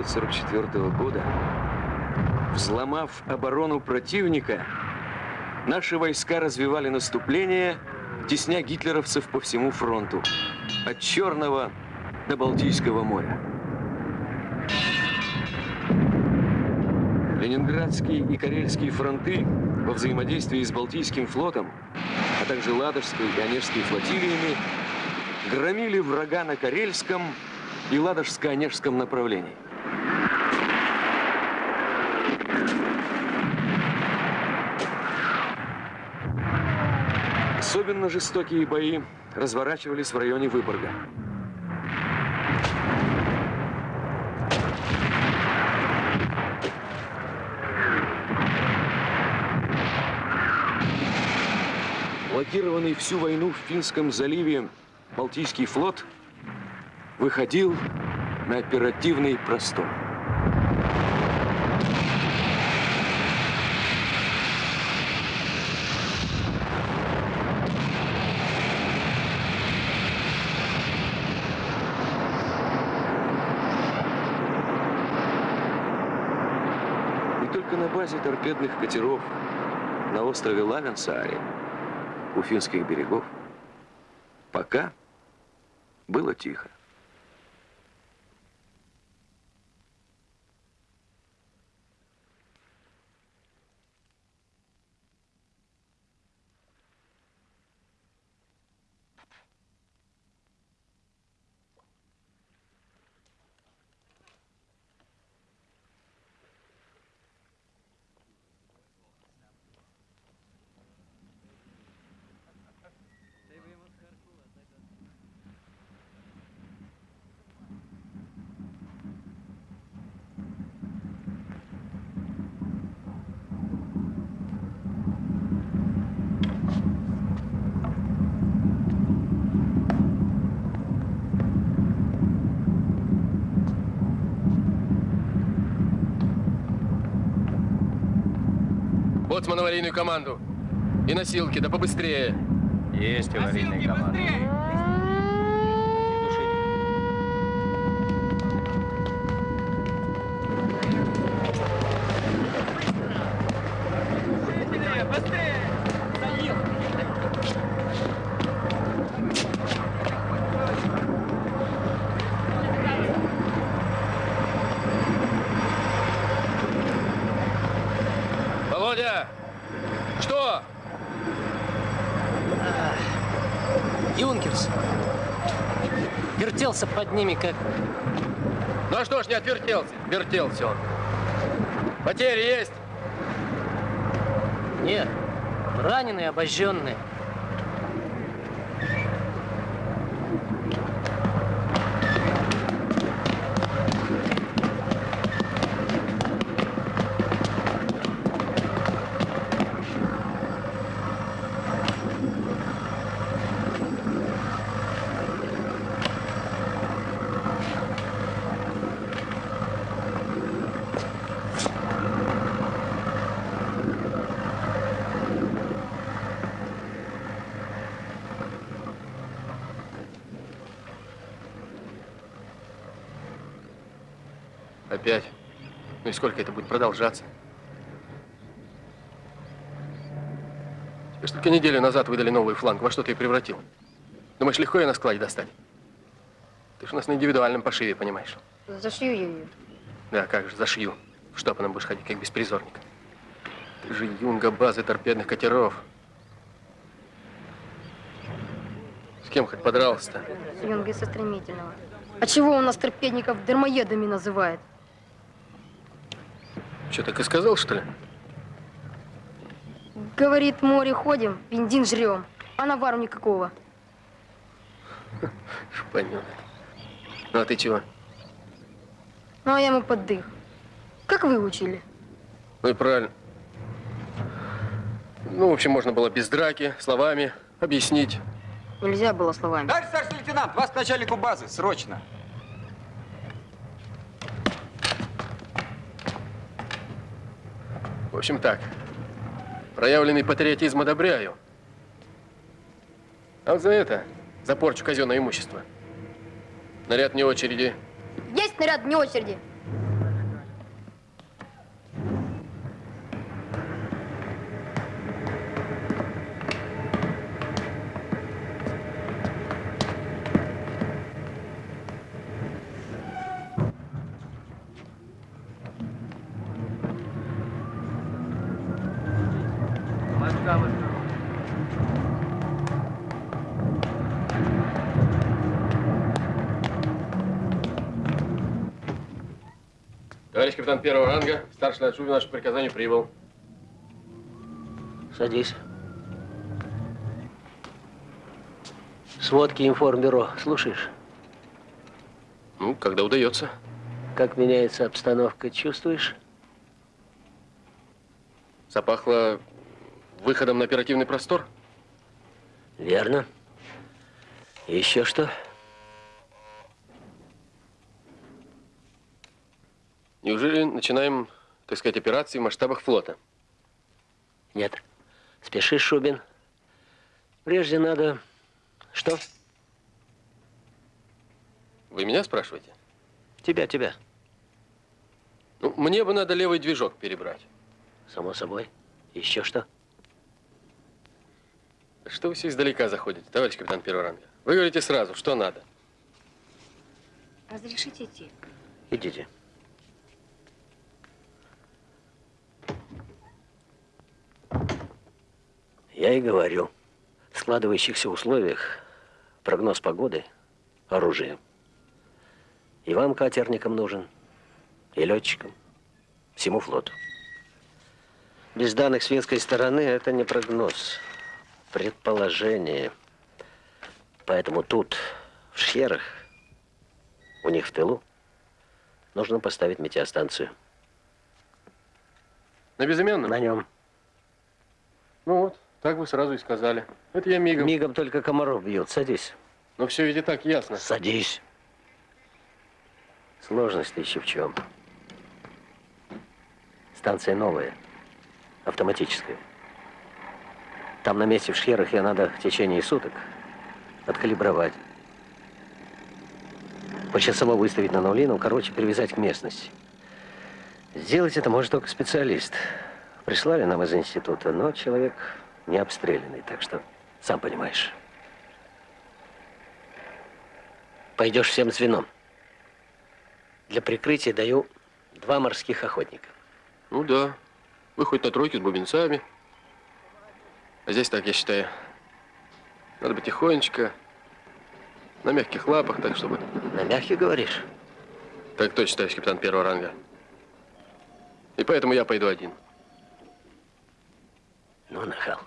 1944 года, взломав оборону противника, наши войска развивали наступление, тесня гитлеровцев по всему фронту, от Черного до Балтийского моря. Ленинградский и Карельский фронты во взаимодействии с Балтийским флотом, а также Ладожской и Онежской флотилиями громили врага на Карельском и Ладожско-Онежском направлении. Особенно жестокие бои разворачивались в районе Выборга. Блокированный всю войну в Финском заливе Балтийский флот выходил на оперативный простор. Базе торпедных катеров на острове Лавенсааре у финских берегов пока было тихо. Аварийную команду. И носилки, да побыстрее. Есть аварийная команда. Быстрее! вертелся под ними, как... Ну а что ж, не отвертелся. Вертелся он. Потери есть? Нет. Раненые, обожженные. Ну и сколько это будет продолжаться? Тебе ж только неделю назад выдали новый фланг. Во что ты превратил? Думаешь, легко ее на складе достать? Ты ж у нас на индивидуальном пошиве, понимаешь? Зашью ее. Да, как же, зашью. В штопаном будешь ходить, как беспризорник. Ты же юнга базы торпедных катеров. С кем хоть подрался-то? С юнгой со стремительного. А чего у нас торпедников дармоедами называют? Что, так и сказал, что ли? Говорит, море ходим, бензин жрем, а навару никакого. Понятно. Ну, а ты чего? Ну, а я ему поддых. Как вы учили? Ну и правильно. Ну, в общем, можно было без драки, словами объяснить. Нельзя было словами. Товарищ старший лейтенант, вас к начальнику базы, срочно. В общем, так. Проявленный патриотизм одобряю. А вот за это, за порчу казенного имущества, наряд не очереди. Есть наряд вне очереди. Товарищ капитан первого ранга, старший лейтенант Шубин, наше приказание прибыл. Садись. Сводки информбюро. Слушаешь? Ну, когда удается. Как меняется обстановка, чувствуешь? Запахло выходом на оперативный простор. Верно. Еще что? Неужели начинаем, так сказать, операции в масштабах флота? Нет. Спешишь, Шубин. Прежде надо... Что? Вы меня спрашиваете? Тебя, тебя. Ну, мне бы надо левый движок перебрать. Само собой. Еще что? Что вы все издалека заходите, товарищ капитан первого ранга? Вы говорите сразу, что надо. Разрешите идти? Идите. Я и говорю, в складывающихся условиях прогноз погоды – оружие. И вам, катерникам, нужен, и летчикам, всему флоту. Без данных с финской стороны это не прогноз, предположение. Поэтому тут, в Шхерах, у них в тылу, нужно поставить метеостанцию. На безымянном? На нем. Ну вот, так вы сразу и сказали. Это я мигом. Мигом только комаров бьет. Садись. Но все ведь и так ясно. Садись. Сложность еще в чем? Станция новая, автоматическая. Там на месте в Шхерах ее надо в течение суток откалибровать. Почасово выставить на нули, ну, короче, привязать к местности. Сделать это может только специалист. Прислали нам из института, но человек не обстрелянный, так что сам понимаешь. Пойдешь всем звеном. Для прикрытия даю два морских охотника. Ну да. Вы хоть на тройке с бубенцами. А здесь так, я считаю. Надо бы тихонечко, на мягких лапах, так чтобы... На мягких говоришь? Так точно, товарищ капитан первого ранга. И поэтому я пойду один. Ну, нахал.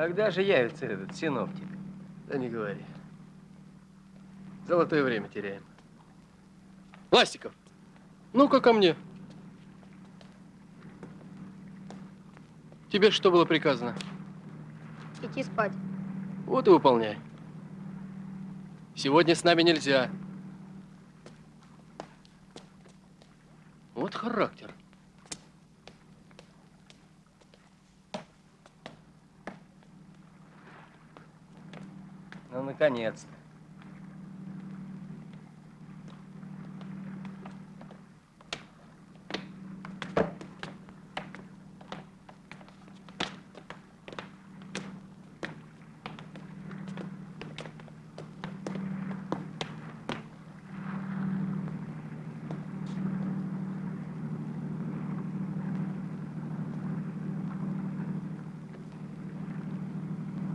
Когда же явится этот синоптик? Да не говори. Золотое время теряем. Ластиков, ну-ка ко мне. Тебе что было приказано? Идти спать. Вот и выполняй. Сегодня с нами нельзя. Вот характер. Ну, наконец-то.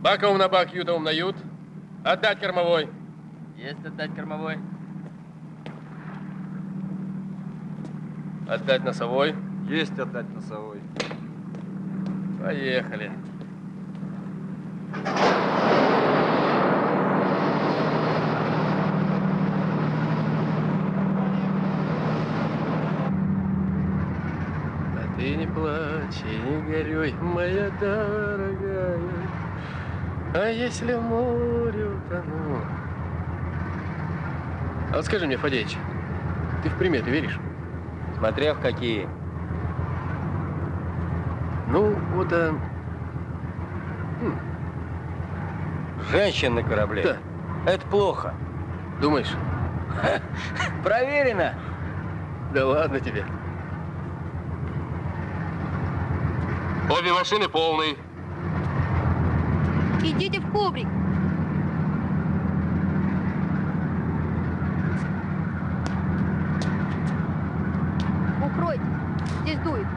Баковым на бак, ютовым на ют. Отдать кормовой. Есть отдать кормовой? Отдать носовой. Есть отдать носовой. Поехали. А ты не плачь и не горюй, моя дорогая. А если в море утону? А вот скажи мне, Фадеич, ты в приметы веришь? Смотря в какие. Ну, вот, а... Женщин на корабле. Да. Это плохо. думаешь? Проверено. Да ладно тебе. Обе машины полные. Идите в кубрик. Укройте. Здесь дует.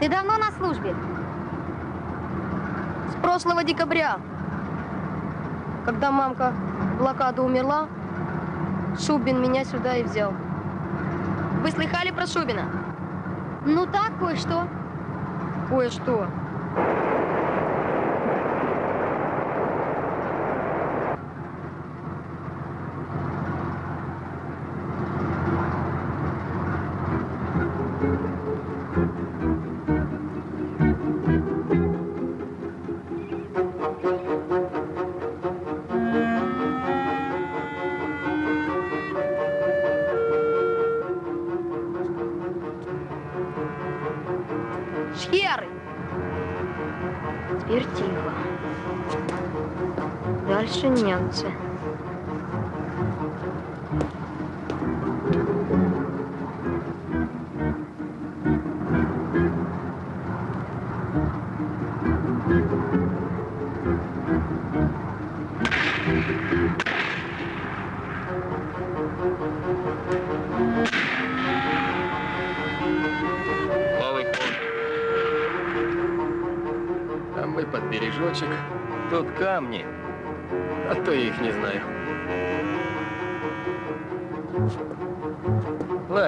Ты давно на службе? С прошлого декабря. Когда мамка в блокаду умерла, Шубин меня сюда и взял. Вы слыхали про Шубина? Ну так, кое-что. Кое-что. Немцы.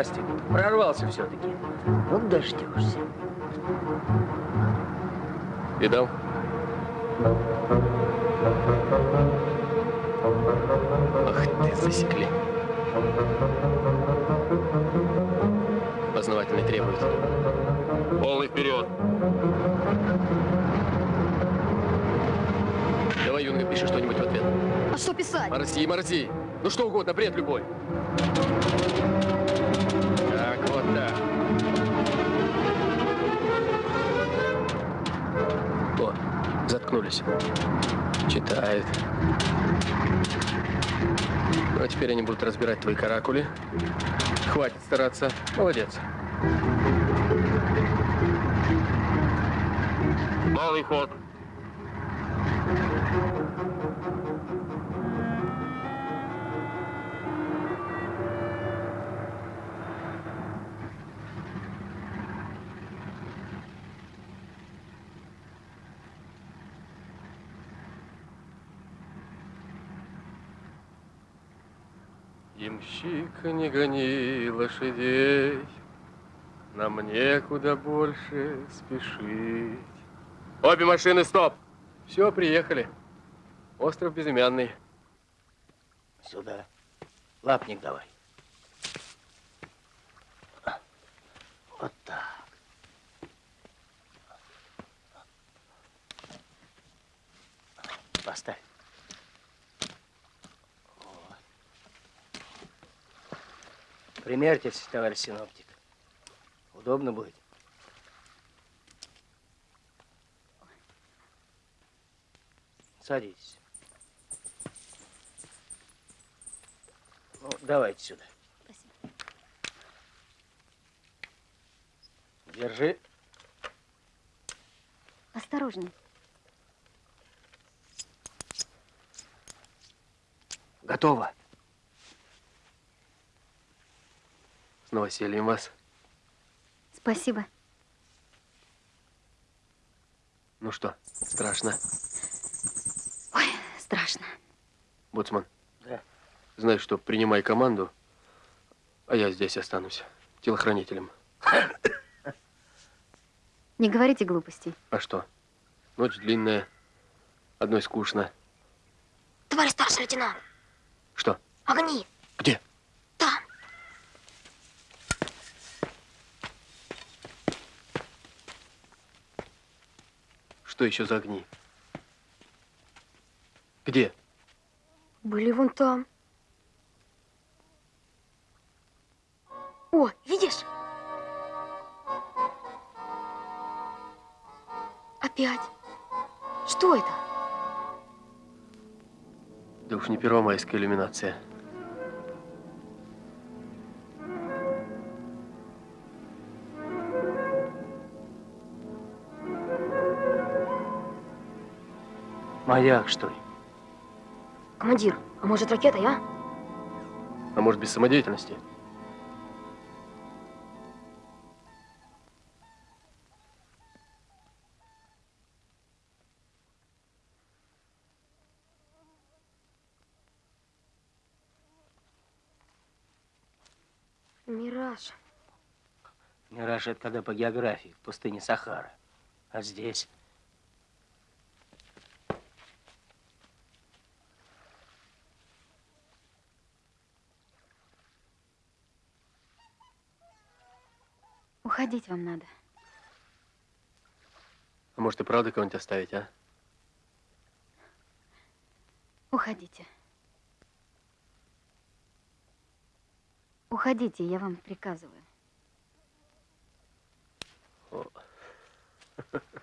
Пластик. Прорвался все-таки. Вот дождешься. Видал? Ах ты, засекли. Познавательный требует. Полный вперед. Давай, Юнга, пиши что-нибудь в ответ. А что писать? Морзи, морзи. Ну что угодно, бред любой. Заткнулись. Читают. Ну, а теперь они будут разбирать твои каракули. Хватит стараться. Молодец. Малый ход. Ямщик, не гони лошадей, Нам некуда больше спешить. Обе машины, стоп! Все, приехали. Остров Безымянный. Сюда. Лапник давай. Вот так. Поставь. Вот. Примерьтесь, товарищ синоптик. Удобно будет. Садитесь. Ну, давайте сюда. Держи. Осторожней. Готово. С новосельем вас. Спасибо. Ну что, страшно? Ой, страшно. Боцман. Да. Знаешь что, принимай команду, А я здесь останусь. Телохранителем. Не говорите глупостей. А что? Ночь длинная. Одной скучно. Товарищ старший лейтенант, Что? огни. Где? Там. Что еще за огни? Где? Были вон там. О, видишь? Опять. Что это? Да уж не первомайская иллюминация. Маяк, что ли? Командир, а может ракета, а? А может, без самодеятельности? Мираж. Мираж это когда по географии, в пустыне Сахара. А здесь? Уходить вам надо. А может, и правда кого-нибудь оставить, а? Уходите. Уходите, я вам приказываю.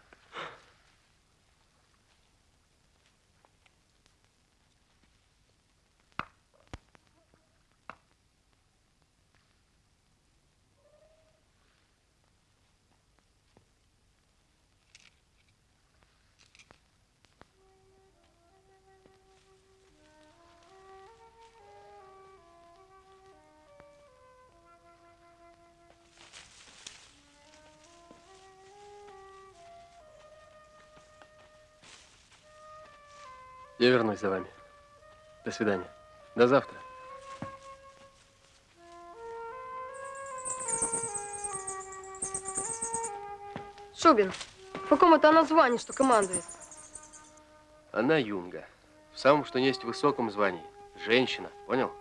Я вернусь за вами. До свидания. До завтра. Шубин, в каком это она звании, что командует? Она юнга. В самом, что есть высоком звании. Женщина, понял?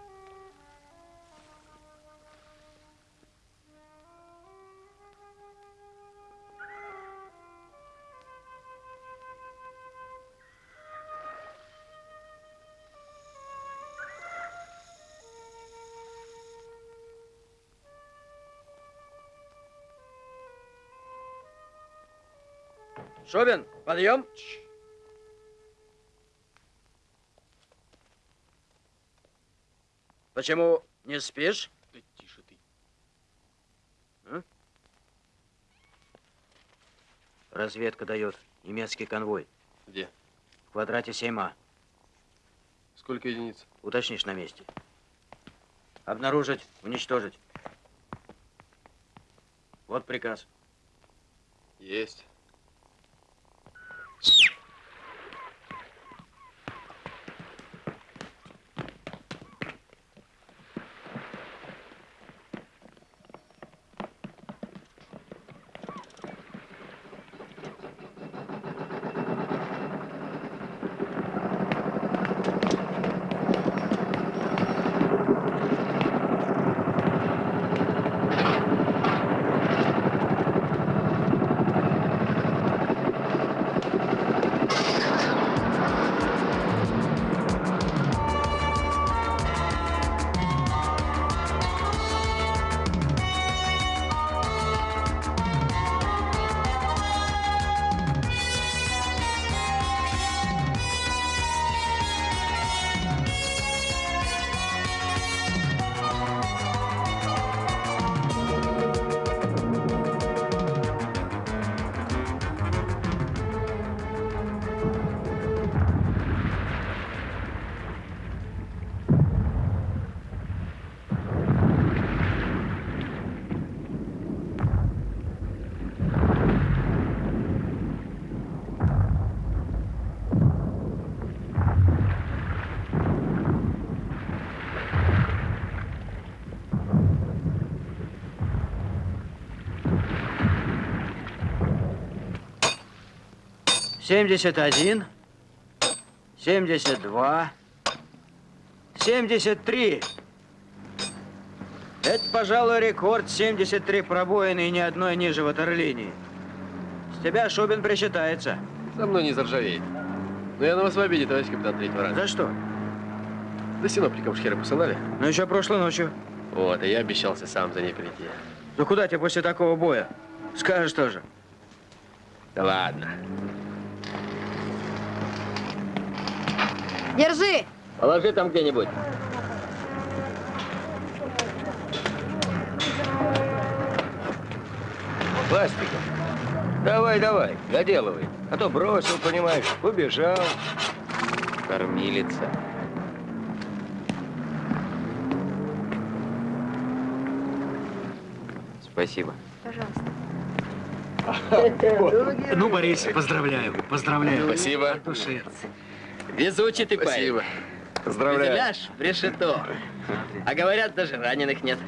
Шубин, подъем. Почему не спишь? Да тише ты. Разведка дает. Немецкий конвой. Где? В квадрате 7А. Сколько единиц? Уточнишь на месте. Обнаружить, уничтожить. Вот приказ. Есть. 71, 72, 73. Это, пожалуй, рекорд 73 пробоины и ни одной ниже ватерлинии. С тебя Шубин причитается. Со мной не заржавеет. Но я на вас в обиде, товарищ капитан третьего ранга. За что? За синоптиком шхеры посылали? Ну, еще прошлой ночью. Вот, и я обещался сам за ней прийти. Ну, куда тебе после такого боя? Скажешь тоже. Да ладно. Держи! Положи там где-нибудь. Пластиков. Давай, давай, доделывай. А то бросил, понимаешь, убежал. Кормилица. Спасибо. Пожалуйста. Ну, Борис, поздравляю, поздравляю. Спасибо. От души. Везучий ты парень. Спасибо. Поздравляю. Выделяешь в решето. А говорят, даже раненых нет.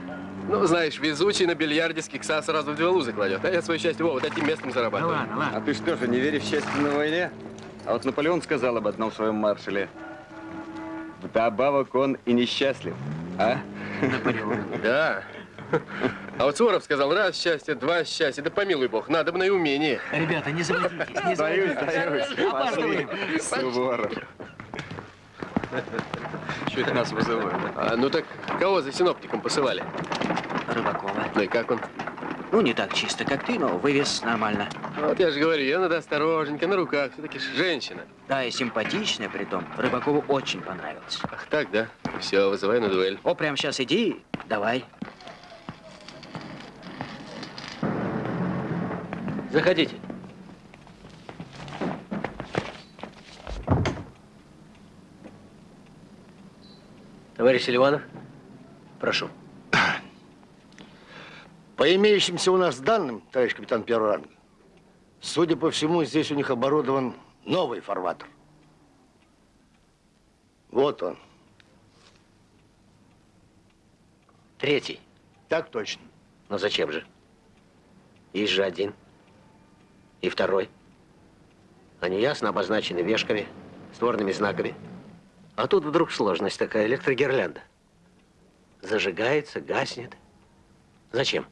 Ну, знаешь, везучий на бильярде с кикса сразу в две лузы кладет. А я свое счастье вот этим местом Да зарабатываю. ладно, ладно. А ты что же, не веришь в счастье на войне? А вот Наполеон сказал об одном своем маршале. Вдобавок он и несчастлив. А? Да. А вот Суворов сказал, раз счастье, два счастья. Да помилуй бог, надо бы на и умение. Ребята, не заводитесь, не заводитесь. сдаюсь. Опаздываем. Суворов. Чуть нас вызывают. А, ну так, кого за синоптиком посылали? Рыбакова. Ну и как он? Ну, не так чисто, как ты, но вывес нормально. Вот я же говорю, ее надо осторожненько, на руках. Все-таки женщина. Да, и симпатичная при том. Рыбакову очень понравилось. Ах так, да? Все, вызывай на дуэль. О, прямо сейчас иди, давай. Заходите. Товарищ Селиванов, прошу. По имеющимся у нас данным, товарищ капитан первого ранга, судя по всему, здесь у них оборудован новый фарватер. Вот он. Третий. Так точно. Но зачем же? Есть же один. И второй. Они ясно обозначены вешками, створными знаками. А тут вдруг сложность такая, электрогирлянда. Зажигается, гаснет. Зачем?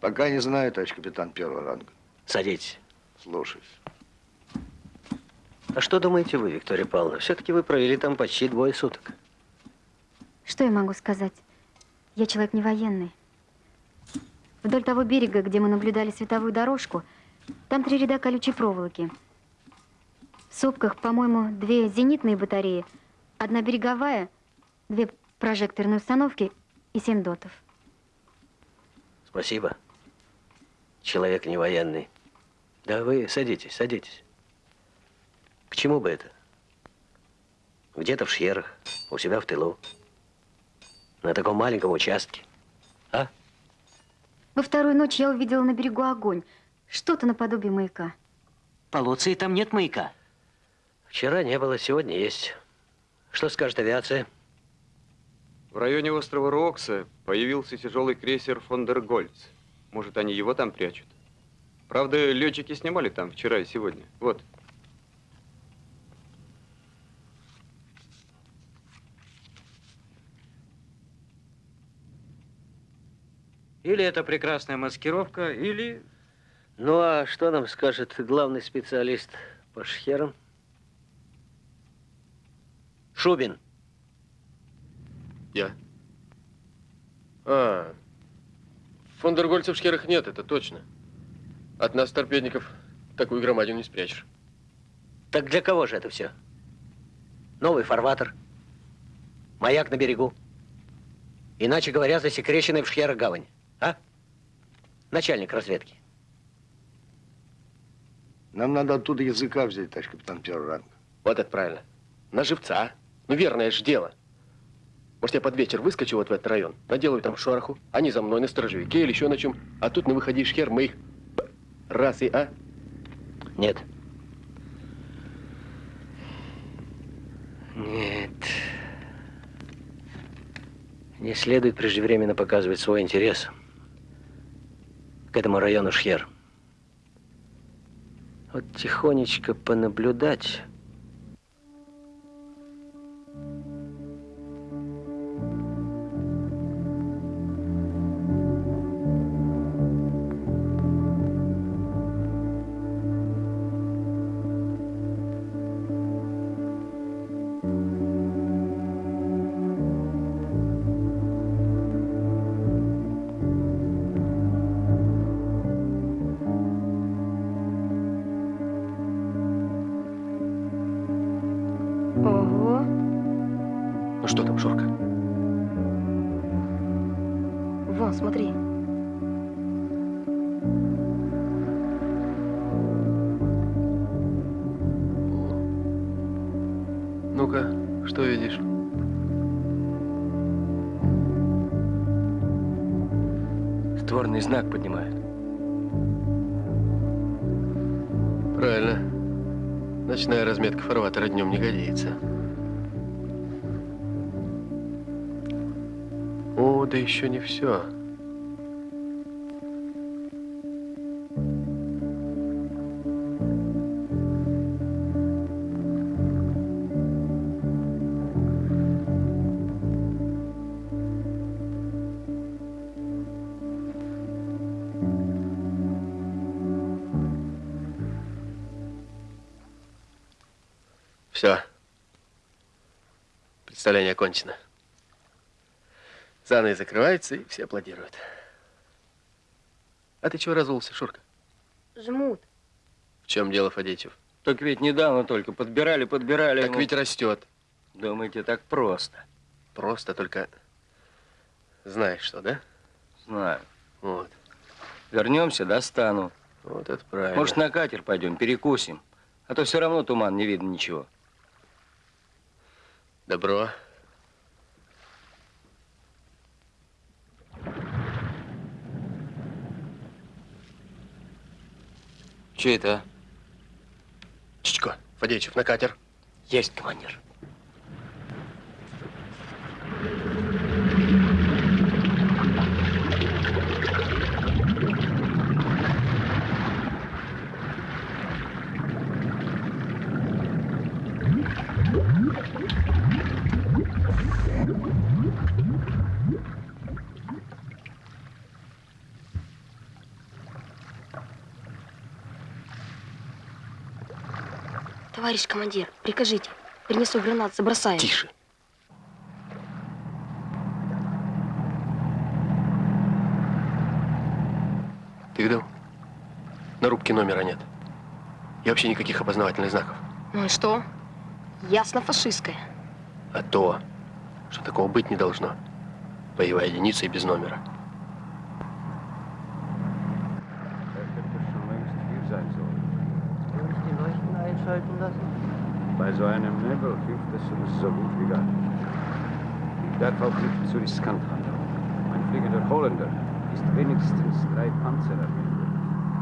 Пока не знаю, товарищ капитан первого ранга. Садитесь. Слушаюсь. А что думаете вы, Виктория Павловна? Все-таки вы провели там почти двое суток. Что я могу сказать? Я человек не военный. Вдоль того берега, где мы наблюдали световую дорожку, там три ряда колючей проволоки. В сопках, по-моему, две зенитные батареи, одна береговая, две прожекторные установки и семь дотов. Спасибо. Человек не военный. Да вы садитесь, садитесь. К чему бы это? Где-то в Шьерах, у себя в тылу. На таком маленьком участке. А? Во вторую ночь я увидела на берегу огонь. Что-то наподобие маяка. По Луции там нет маяка. Вчера не было, сегодня есть. Что скажет авиация? В районе острова Рокса появился тяжелый крейсер Фондергольц. Может, они его там прячут? Правда, летчики снимали там вчера и сегодня. Вот. Или это прекрасная маскировка, или... Ну, а что нам скажет главный специалист по шхерам? Шубин. Я. А, фондергольцев в шкерах нет, это точно. От нас, торпедников, такую громадину не спрячешь. Так для кого же это все? Новый фарватер. Маяк на берегу. Иначе говоря, засекреченный в шхерах гавань. А? Начальник разведки. Нам надо оттуда языка взять, товарищ капитан первого ранга. Вот это правильно. На живца. Ну, верное же дело. Может, я под вечер выскочу вот в этот район, наделаю там шороху, они за мной на сторожевике или еще на чем, а тут на выходе шхер мы их раз и а? Нет. Нет. Не следует преждевременно показывать свой интерес к этому району Шхер. Вот тихонечко понаблюдать. Что там, Шурка? Вон, смотри. Ну-ка, что видишь? Створный знак поднимают. Правильно. Ночная разметка фарватера днем не годится. О, да еще не все. Все. Представление окончено. Занавес закрывается, и все аплодируют. А ты чего разулся, Шурка? Жмут. В чем дело, Фадеичев? Так ведь недавно только подбирали, подбирали. Так ему. ведь растет. Думаете, так просто? Просто только знаешь что, да? Знаю. Вот. Вернемся, достану. Вот это правильно. Может, на катер пойдем, перекусим. А то все равно туман, не видно ничего. Добро. Че это? а? Чичко, Фадеичев, на катер. Есть, командир. Товарищ командир, прикажите. Принесу гранат, забросаем. Тише. Ты видел? На рубке номера нет. И вообще никаких опознавательных знаков. Ну и что? Ясно фашистская. А то, что такого быть не должно. Боевая единица и без номера. Bei so einem Nebel hilft es uns so gut wie gar nicht. Ich darf auch nicht zu riskant handeln. Mein fliegender Holländer ist wenigstens drei Panzer erwähnt.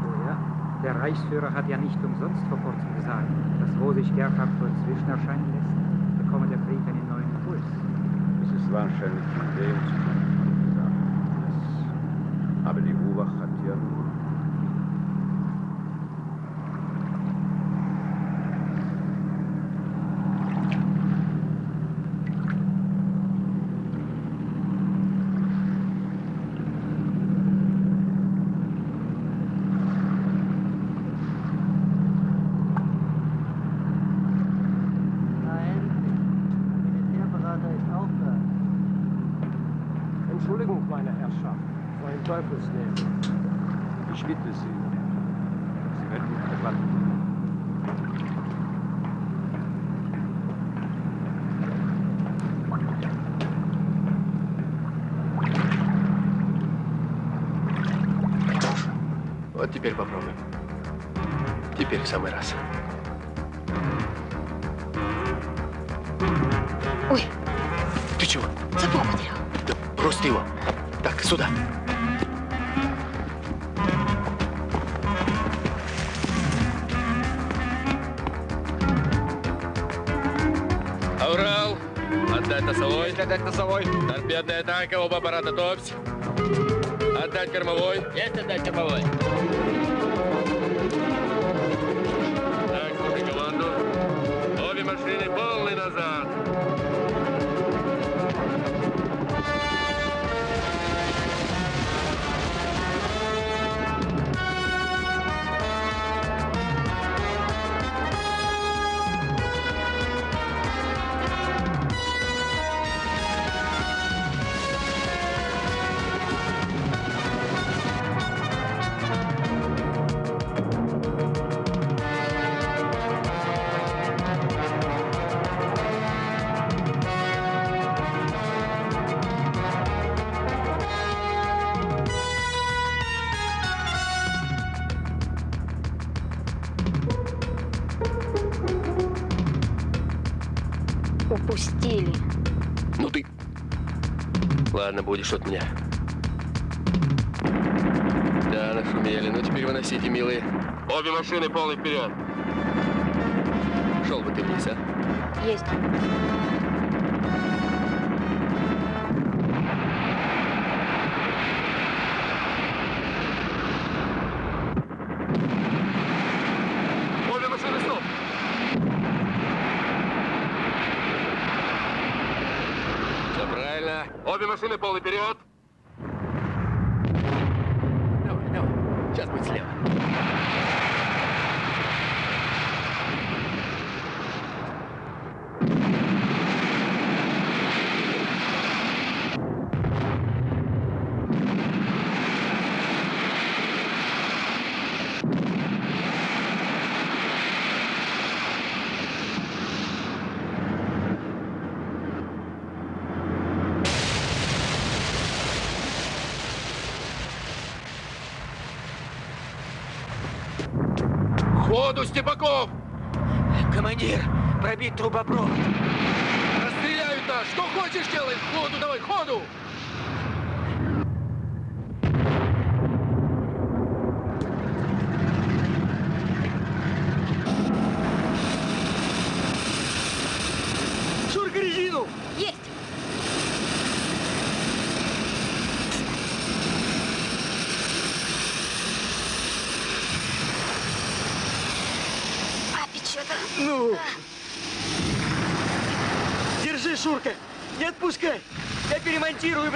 Oh ja, der Reichsführer hat ja nicht umsonst vor kurzem gesagt, dass wo sich Gerhard inzwischen erscheinen lässt, bekomme der Krieg einen neuen Puls. Es ist wahrscheinlich in dem Zusammenhang gesagt. Es- Aber die Ruwach hat ja Ты чего? сапог потерял. Да брось его. Так, сюда. Аврал, отдать носовой. Отдать носовой. Торпедная атака, оба аппарата топсь. Отдать кормовой. Есть отдать кормовой. Будешь от меня. Да, нашумели. Ну теперь выносите, милые. Обе машины полный вперед. Шел бы ты вниз, а? Есть. Обе машины стоп! Все правильно. Обе машины полный вперед. Давай, давай. Сейчас будет слева. Ходу, Степаков! Командир, пробить трубопровод. Расстреляют нас! Что хочешь делай! Ходу давай, ходу! Шурка резину! Есть! А, печета. Ну! Держи, Шурка! Не отпускай! Я перемонтирую,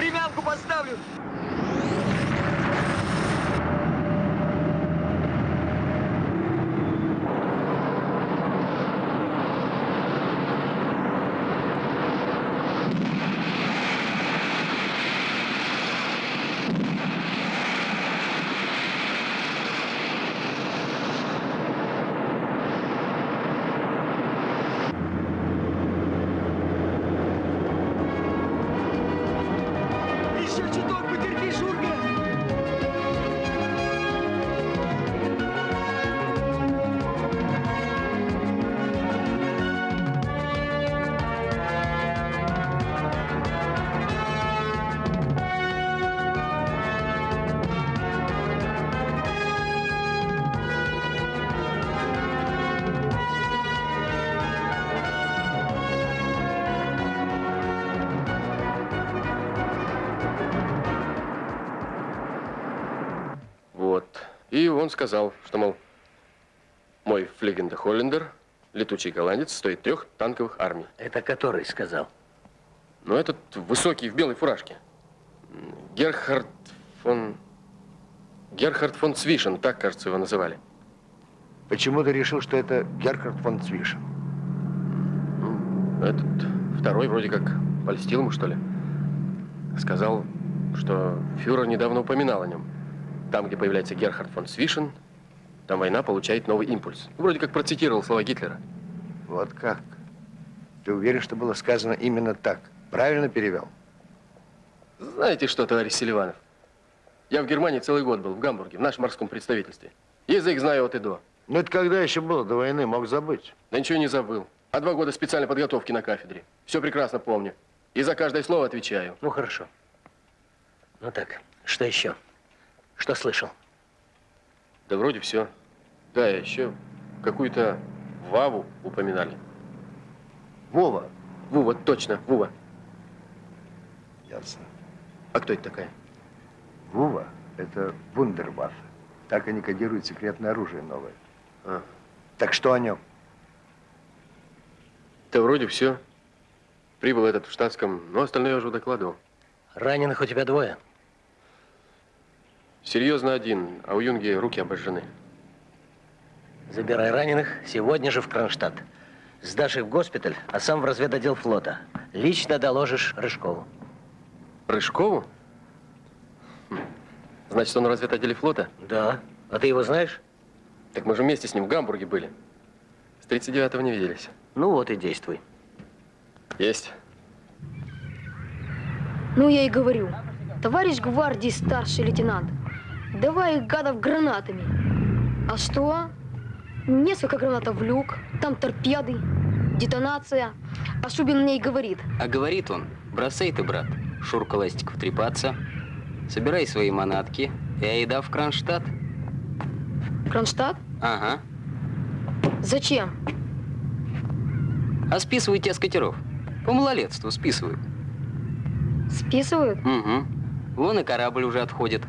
И он сказал, что, мол, мой Флигенда Холлендер, летучий голландец, стоит трех танковых армий. Это который сказал? Но этот высокий в белой фуражке. Герхард фон... Герхард фон Цвишен, так, кажется, его называли. Почему ты решил, что это Герхард фон Цвишен? Этот второй вроде как польстил ему, что ли. Сказал, что фюрер недавно упоминал о нем. Там, где появляется Герхард фон Свишен, там война получает новый импульс. Вроде как процитировал слова Гитлера. Вот как? Ты уверен, что было сказано именно так? Правильно перевел? Знаете что, товарищ Селиванов? Я в Германии целый год был, в Гамбурге, в нашем морском представительстве. Язык знаю от и до. Ну это когда еще было до войны, мог забыть. Да ничего не забыл. А два года специальной подготовки на кафедре. Все прекрасно помню. И за каждое слово отвечаю. Ну, хорошо. Ну так, что еще? Что слышал? Да вроде все. Да, еще какую-то Ваву упоминали. Вова. Вова, точно, Вова. Ясно. А кто это такая? Вова – это вундерваффе. Так они кодируют секретное оружие новое. А. Так что о нем? Да вроде все. Прибыл этот в штатском, но остальное я уже докладывал. Раненых у тебя двое? Серьезно один, а у Юнги руки обожжены. Забирай раненых сегодня же в Кронштадт. Сдашь их в госпиталь, а сам в разведотдел флота. Лично доложишь Рыжкову. Рыжкову? Хм. Значит, он в разведотделе флота? Да. А ты его знаешь? Так мы же вместе с ним в Гамбурге были. С 39-го не виделись. Ну вот и действуй. Есть. Ну, я и говорю. Товарищ гвардии старший лейтенант, давай их гадов гранатами. А что? Несколько гранатов в люк, там торпеды. детонация. А Шубин мне и говорит. А говорит он, бросай ты, брат, Шурка Ластиков трепаться, собирай свои манатки и айда в Кронштадт. Кронштадт? Ага. Зачем? А списывают тебя с катеров. По малолетству списывают. Списывают? Угу. Вон и корабль уже отходит.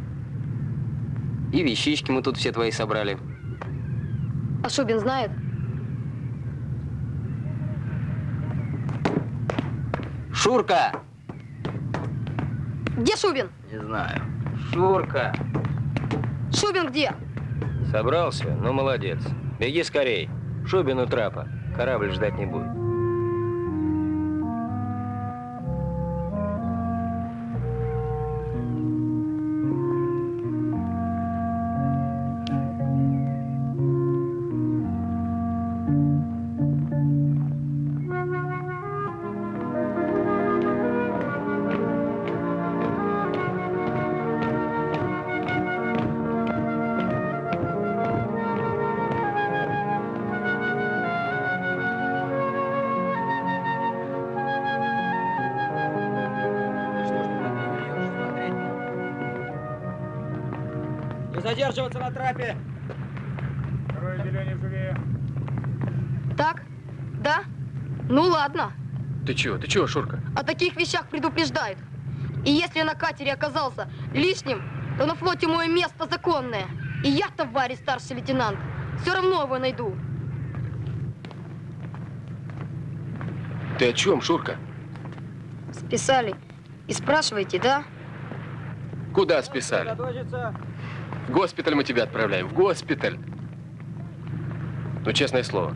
И вещички мы тут все твои собрали. А Шубин знает? Шурка! Где Шубин? Не знаю. Шурка! Шубин где? Собрался? Ну, молодец. Беги скорей. Шубин у трапа. Корабль ждать не будет. Ты чего? Ты чего, Шурка? О таких вещах предупреждают. И если я на катере оказался лишним, то на флоте мое место законное. И я, товарищ старший лейтенант, все равно его найду. Ты о чем, Шурка? Списали. И спрашиваете, да? Куда списали? В госпиталь мы тебя отправляем. В госпиталь. Ну, честное слово.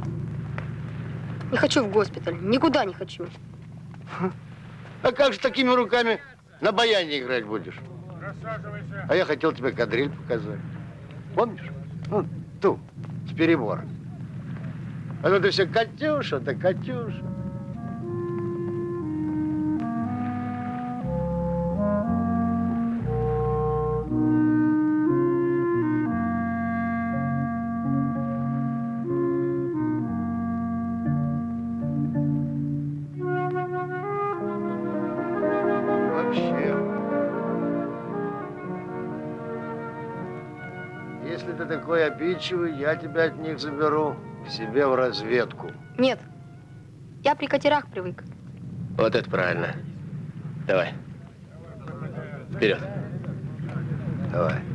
Не хочу в госпиталь. Никуда не хочу. А как же такими руками на баяне играть будешь? А я хотел тебе кадриль показать. Помнишь? Ну, ту, с перебора. А то ты все Катюша, да Катюша. Такой обидчивый, я тебя от них заберу к себе в разведку. Нет. Я при катерах привык. Вот это правильно. Давай. Вперед. Давай.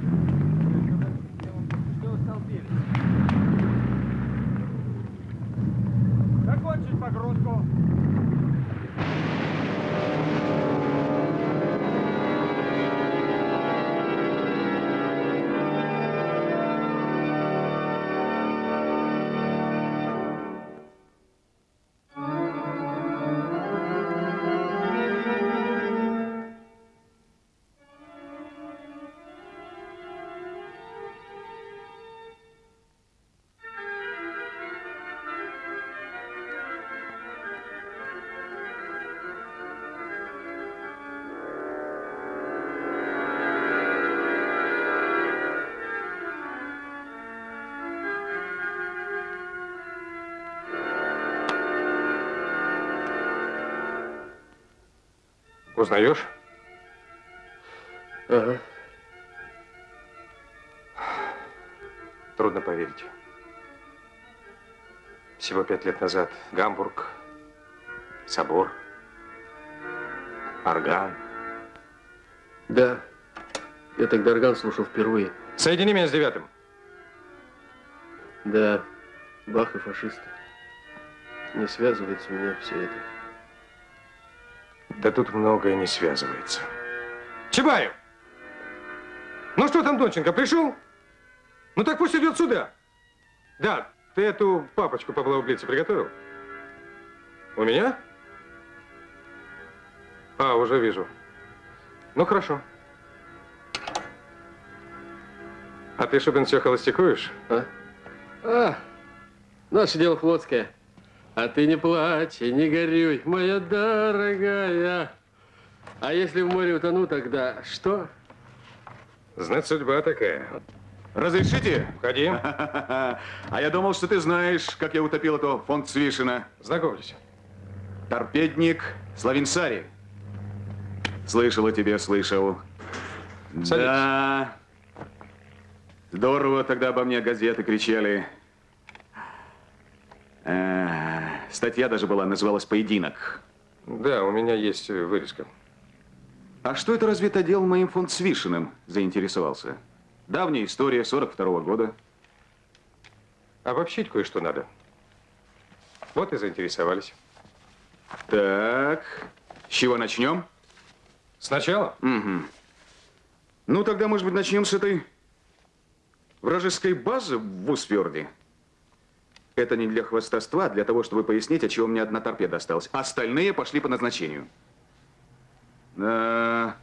Узнаешь? Ага. Трудно поверить. Всего пять лет назад Гамбург, собор, орган. Да. Я тогда орган слушал впервые. Соедини меня с девятым. Да. Бах и фашисты. Не связывается у меня все это. Да тут многое не связывается. Чебаев! Ну что там, Донченко, пришел? Ну так пусть идет сюда. Да, ты эту папочку по блаублице приготовил? У меня? А, уже вижу. Ну, хорошо. А ты, Шубин, все холостякуешь? А? А, наше дело флотское. А ты не плачь и не горюй, моя дорогая. А если в море утону, тогда что? Знать, судьба такая. Разрешите? Входи. А я думал, что ты знаешь, как я утопил этого фонд Свишина. Знакомьтесь. Торпедник Славинсари. Слышал о тебе, слышал. Садитесь. Да. Здорово тогда обо мне газеты кричали. Э, статья даже была, называлась «Поединок». Да, у меня есть э, вырезка. А что это разве отдел моим фонд Свишиным заинтересовался? Давняя история, 42-го года. Обобщить кое-что надо. Вот и заинтересовались. Так, с чего начнем? Сначала? Угу. Ну, тогда, может быть, начнем с этой вражеской базы в Усфьорде. Это не для хвастовства, а для того, чтобы пояснить, от чего мне одна торпеда осталась. Остальные пошли по назначению. Да,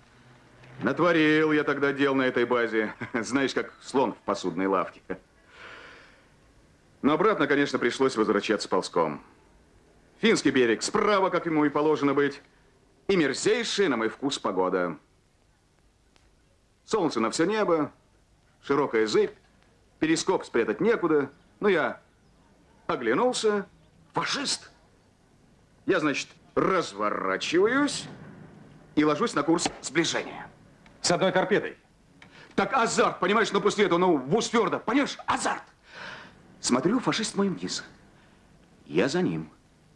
натворил я тогда дел на этой базе. Знаешь, как слон в посудной лавке. Но обратно, конечно, пришлось возвращаться ползком. Финский берег справа, как ему и положено быть. И мерзейшая, на мой вкус, погода. Солнце на все небо, широкая зыбь, перископ спрятать некуда. Но я оглянулся. Фашист! Я, значит, разворачиваюсь и ложусь на курс сближения. С одной торпедой? Так азарт, понимаешь, но после этого, ну, в Устверда, понимаешь, азарт. Смотрю, фашист мой вниз. Я за ним.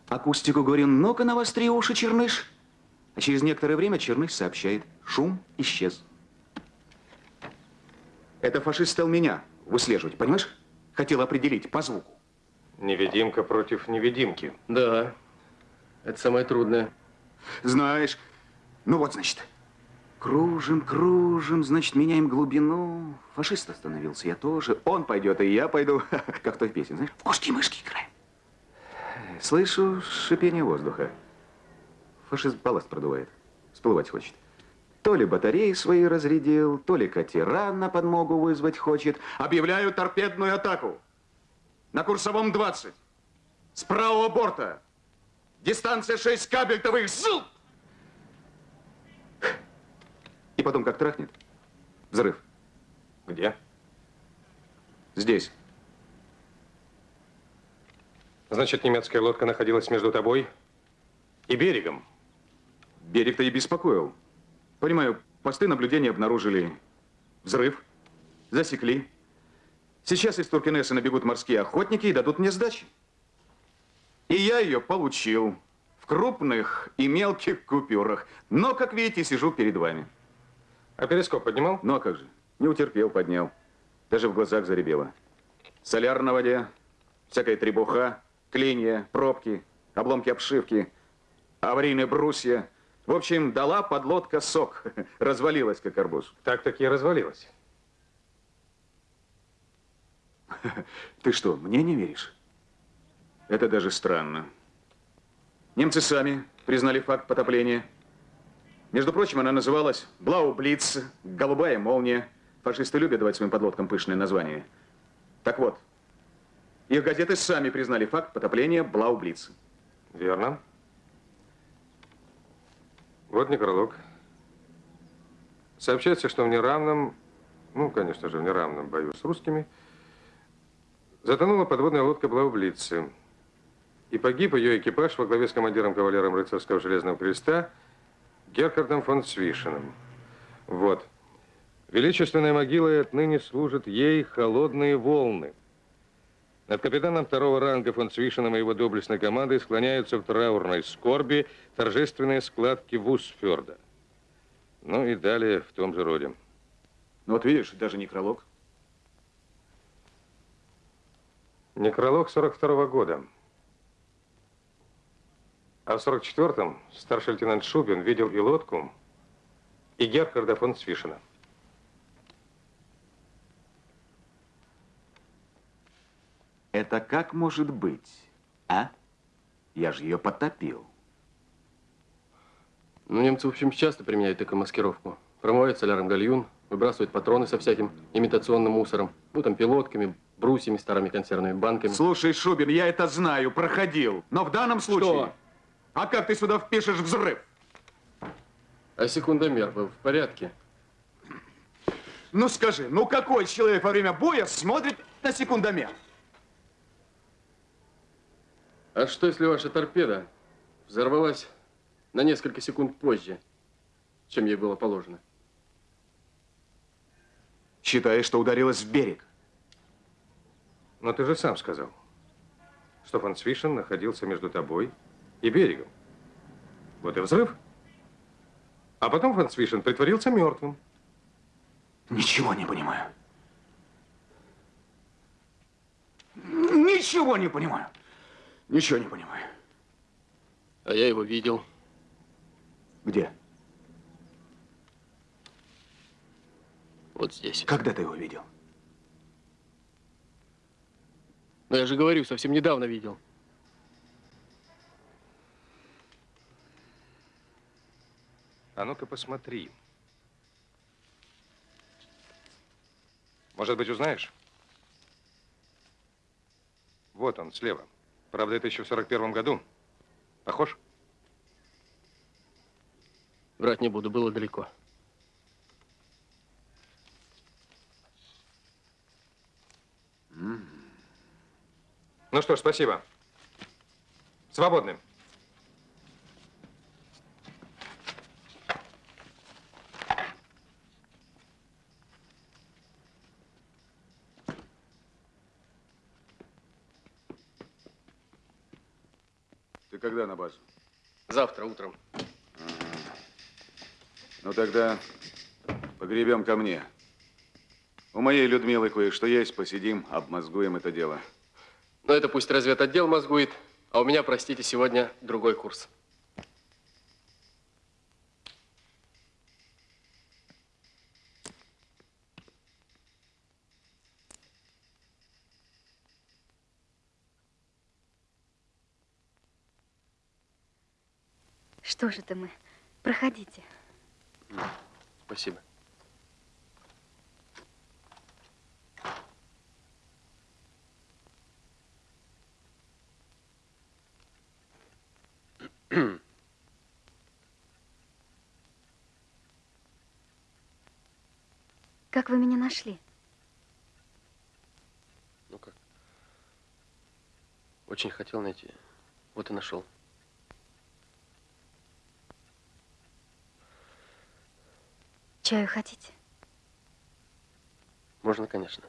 Акустику говорю, ну-ка навостри уши, Черныш. А через некоторое время Черныш сообщает, шум исчез. Это фашист стал меня выслеживать, понимаешь? Хотел определить по звуку. Невидимка против невидимки. Да, это самое трудное. Знаешь, ну вот, значит, кружим, кружим, значит, меняем глубину. Фашист остановился, я тоже. Он пойдет, и я пойду. Как в той песне, знаешь, в кошки-мышки играем. Слышу шипение воздуха. Фашист балласт продувает. Всплывать хочет. То ли батареи свои разрядил, то ли катера на подмогу вызвать хочет. Объявляю торпедную атаку. На курсовом 20. С правого борта. Дистанция 6 кабельтовых. Зуб! И потом как трахнет. Взрыв. Где? Здесь. Значит, немецкая лодка находилась между тобой и берегом. Берег-то и беспокоил. Понимаю, посты наблюдения обнаружили взрыв, засекли. Сейчас из Туркинеса набегут морские охотники и дадут мне сдачи. И я ее получил в крупных и мелких купюрах. Но, как видите, сижу перед вами. А перископ поднимал? Ну, а как же? Не утерпел, поднял. Даже в глазах заребело. Соляр на воде, всякая требуха, клинья, пробки, обломки обшивки, аварийные брусья. В общем, дала подлодка сок. Развалилась, как арбуз. Так-таки развалилась. Ты что, мне не веришь? Это даже странно. Немцы сами признали факт потопления. Между прочим, она называлась Блау-Блиц, голубая молния. Фашисты любят давать своим подлодкам пышные названия. Так вот, их газеты сами признали факт потопления Блау-Блиц. Верно. Вот некролог. Сообщается, что в неравном, ну, конечно же, в неравном бою с русскими, затонула подводная лодка Блаублицы. И погиб ее экипаж во главе с командиром-кавалером рыцарского железного креста Герхардом фон Свишиным. Вот. Величественная могила и отныне служит ей холодные волны. Над капитаном второго ранга фон Свишином и его доблестной командой склоняются в траурной скорби торжественные складки Вусферда. Ну и далее в том же роде. Ну вот видишь, даже некролог. Некролог 42 -го года. А в 44-м старший лейтенант Шубин видел и лодку, и Герхарда фон Свишина. Это как может быть, а? Я же ее потопил. Ну, немцы, в общем, часто применяют такую маскировку. Промывают соляром гальюн, выбрасывают патроны со всяким имитационным мусором. Ну, там, пилотками, брусьями, старыми консервными банками. Слушай, Шубин, я это знаю, проходил. Но в данном случае... Что? А как ты сюда впишешь взрыв? А секундомер был в порядке? Ну скажи, ну какой человек во время боя смотрит на секундомер? А что, если ваша торпеда взорвалась на несколько секунд позже, чем ей было положено? Считаешь, что ударилась в берег? Но ты же сам сказал, что фон Свишен находился между тобой и берегом. Вот и взрыв. А потом фон Свишен притворился мертвым. Ничего не понимаю. Ничего не понимаю. Ничего не понимаю. А я его видел. Где? Вот здесь. Когда ты его видел? Но я же говорю, совсем недавно видел. А ну-ка посмотри. Может быть, узнаешь? Вот он, слева. Правда, это еще в 41 году. Похож? Врать не буду, было далеко. Ну что ж, спасибо. Свободны. Ты когда на базу? Завтра утром. Ну тогда погребем ко мне. У моей Людмилы кое-что есть, посидим, обмозгуем это дело. Но это пусть разведотдел мозгует, а у меня, простите, сегодня другой курс. Что же это мы? Проходите. Спасибо. Как вы меня нашли? Ну как? Очень хотел найти. Вот и нашел. Чаю хотите? Можно, конечно.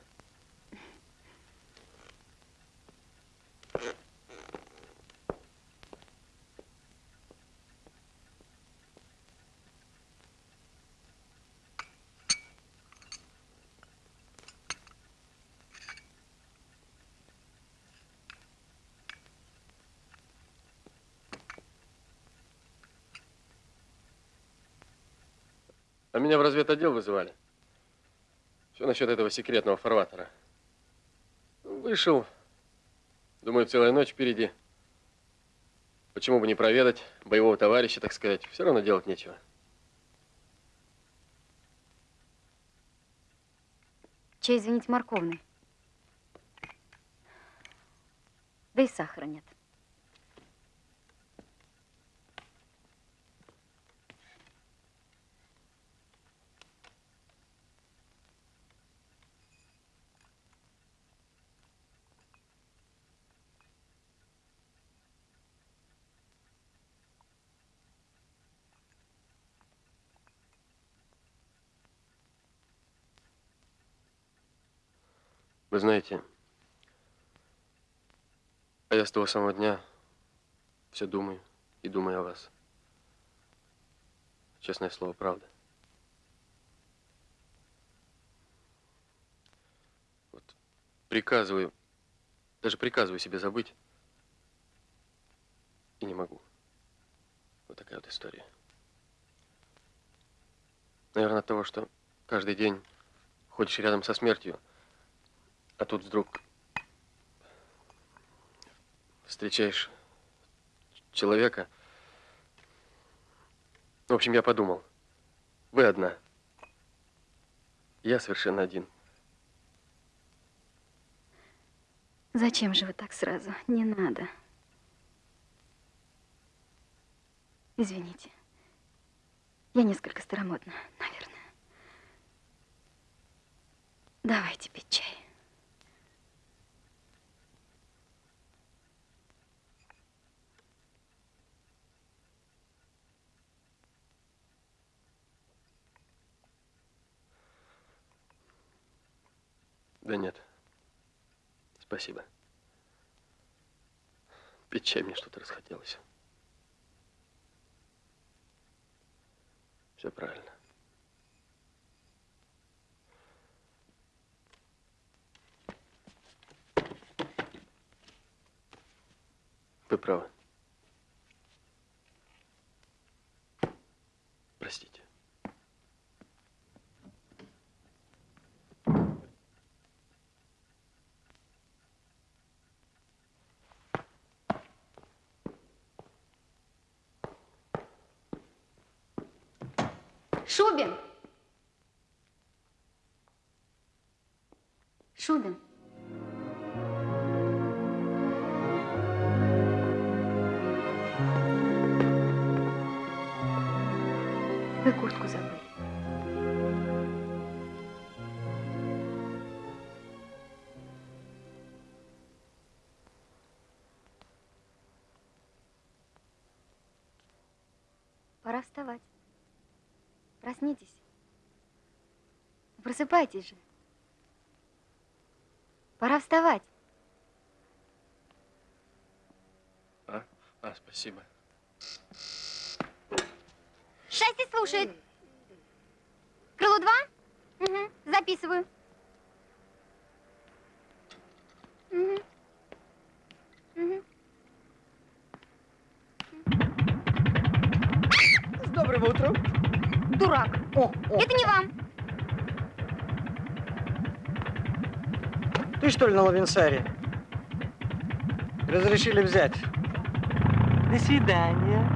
А меня в разведотдел вызывали. Все насчет этого секретного фарватера. Вышел. Думаю, целая ночь впереди. Почему бы не проведать боевого товарища, так сказать? Все равно делать нечего. Чай, извините, морковный. Да и сахара нет. Вы знаете, а я с того самого дня все думаю и думаю о вас. Честное слово, правда. Вот приказываю, даже приказываю себе забыть. И не могу. Вот такая вот история. Наверное, от того, что каждый день ходишь рядом со смертью, а тут вдруг встречаешь человека. В общем, я подумал, вы одна, я совершенно один. Зачем же вы так сразу? Не надо. Извините. Я несколько старомодна, наверное. Давайте пить чай. Да нет. Спасибо. Пить чай мне что-то расхотелось. Все правильно. Вы правы. Простите. Шубин! Шубин! Вы куртку забыли. Пора вставать. Проснитесь. Просыпайтесь же. Пора вставать. А? А, спасибо. Шасси слушает. Крыло два? Угу, записываю. Угу. Угу. С добрым утром. Дурак. О, о. Это не вам. Ты что ли на Лавинсаре? Разрешили взять. До свидания.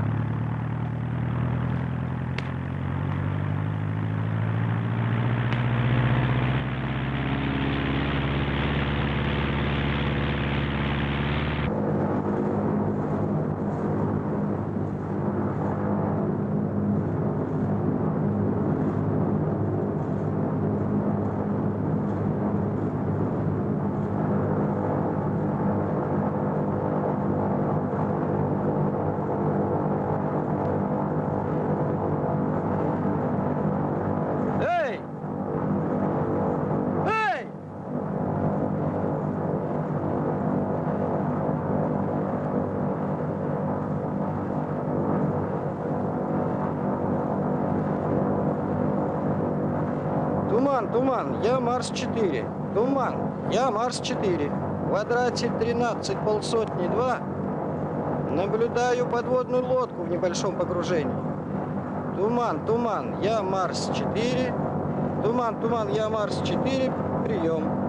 Туман, я Марс-4. Туман, я Марс-4. В квадрате 13 полсотни 2. Наблюдаю подводную лодку в небольшом погружении. Туман, туман, я Марс-4. Туман, туман, я Марс-4. Прием.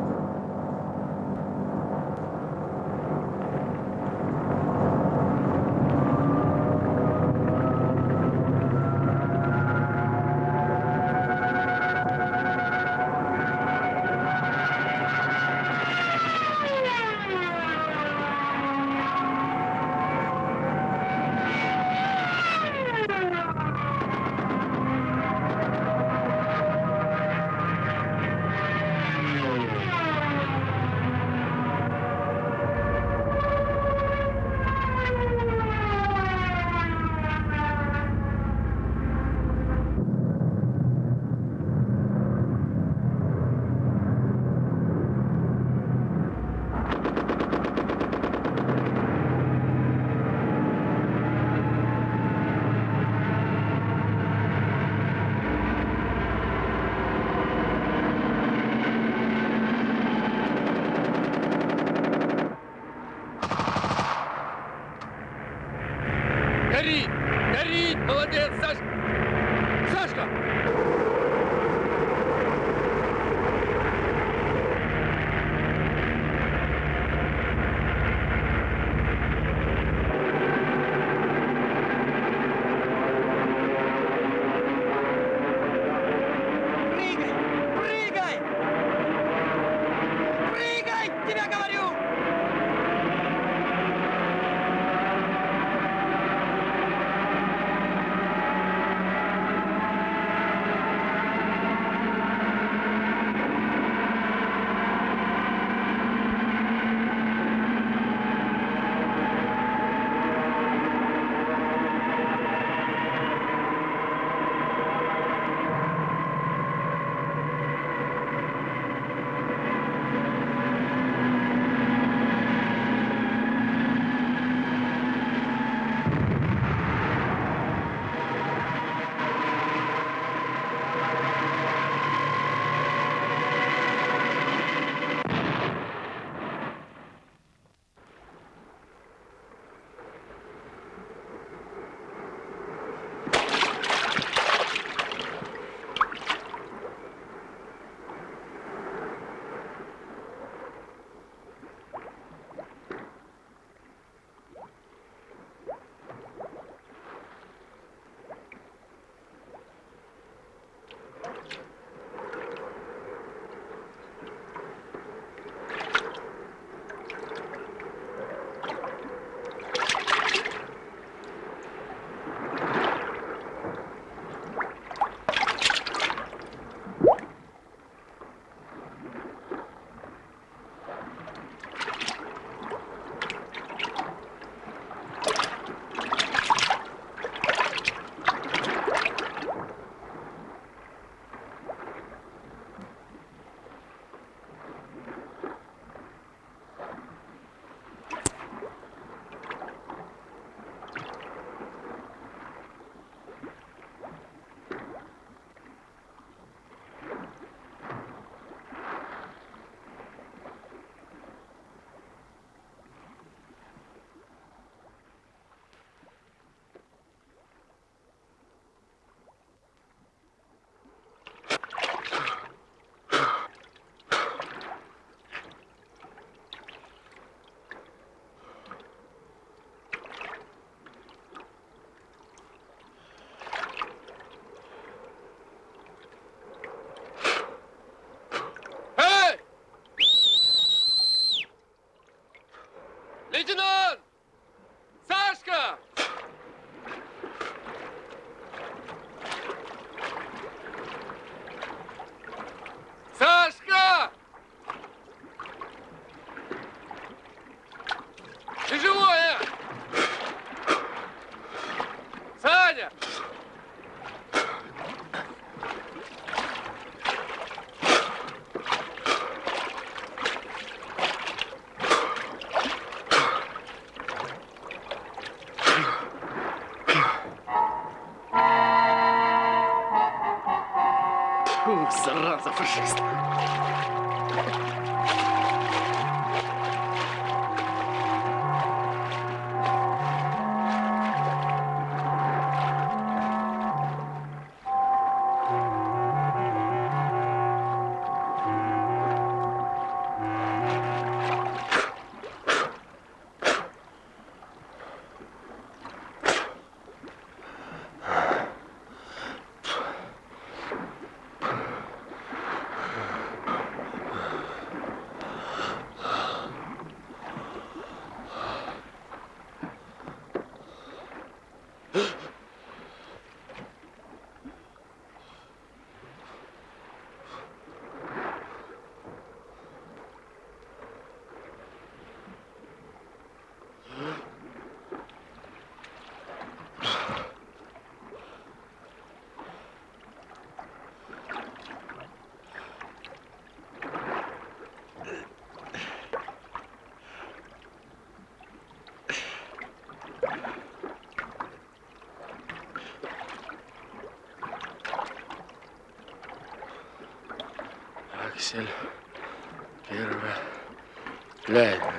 Аксель. Первое. Глянь.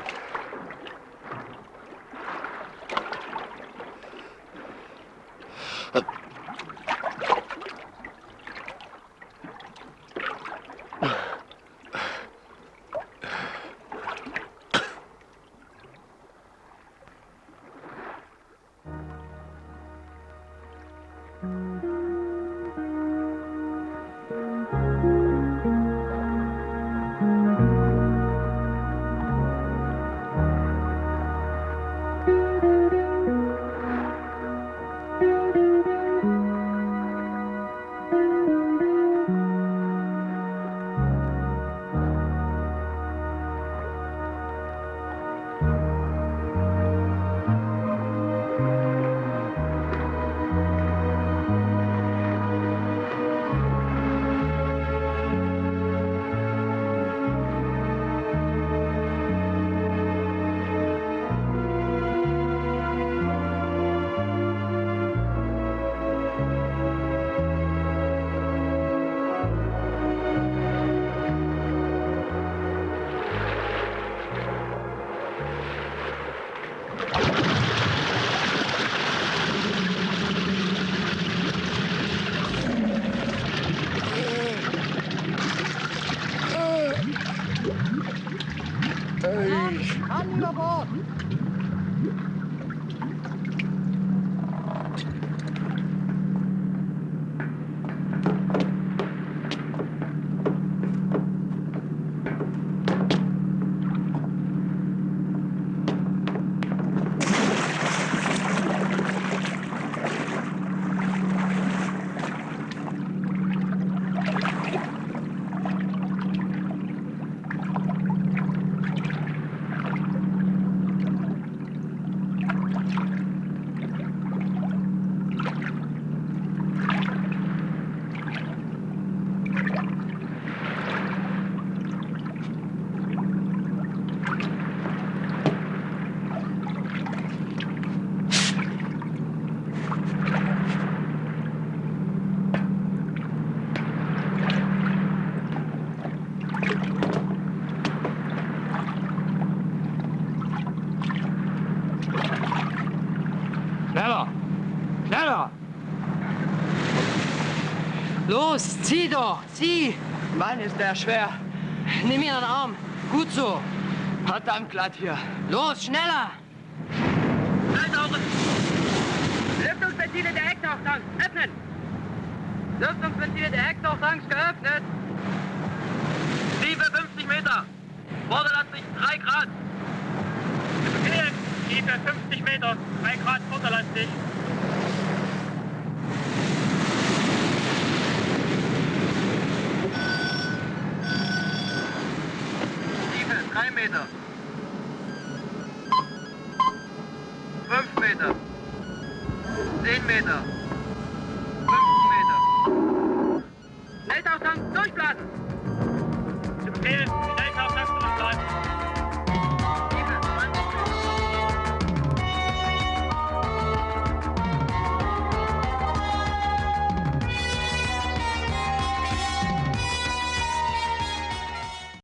Zieh! Mann, ist der schwer. Nimm den Arm. Gut so. Verdammt glatt hier. Los, schneller! Lüftungsventile der Hecktauchtanks öffnen! Lüftungsventile der Hecktauchtanks geöffnet! Tiefe 50 Meter! Vorderlandsicht 3 Grad! Befehl! Meter, 3 Grad vorderlastig.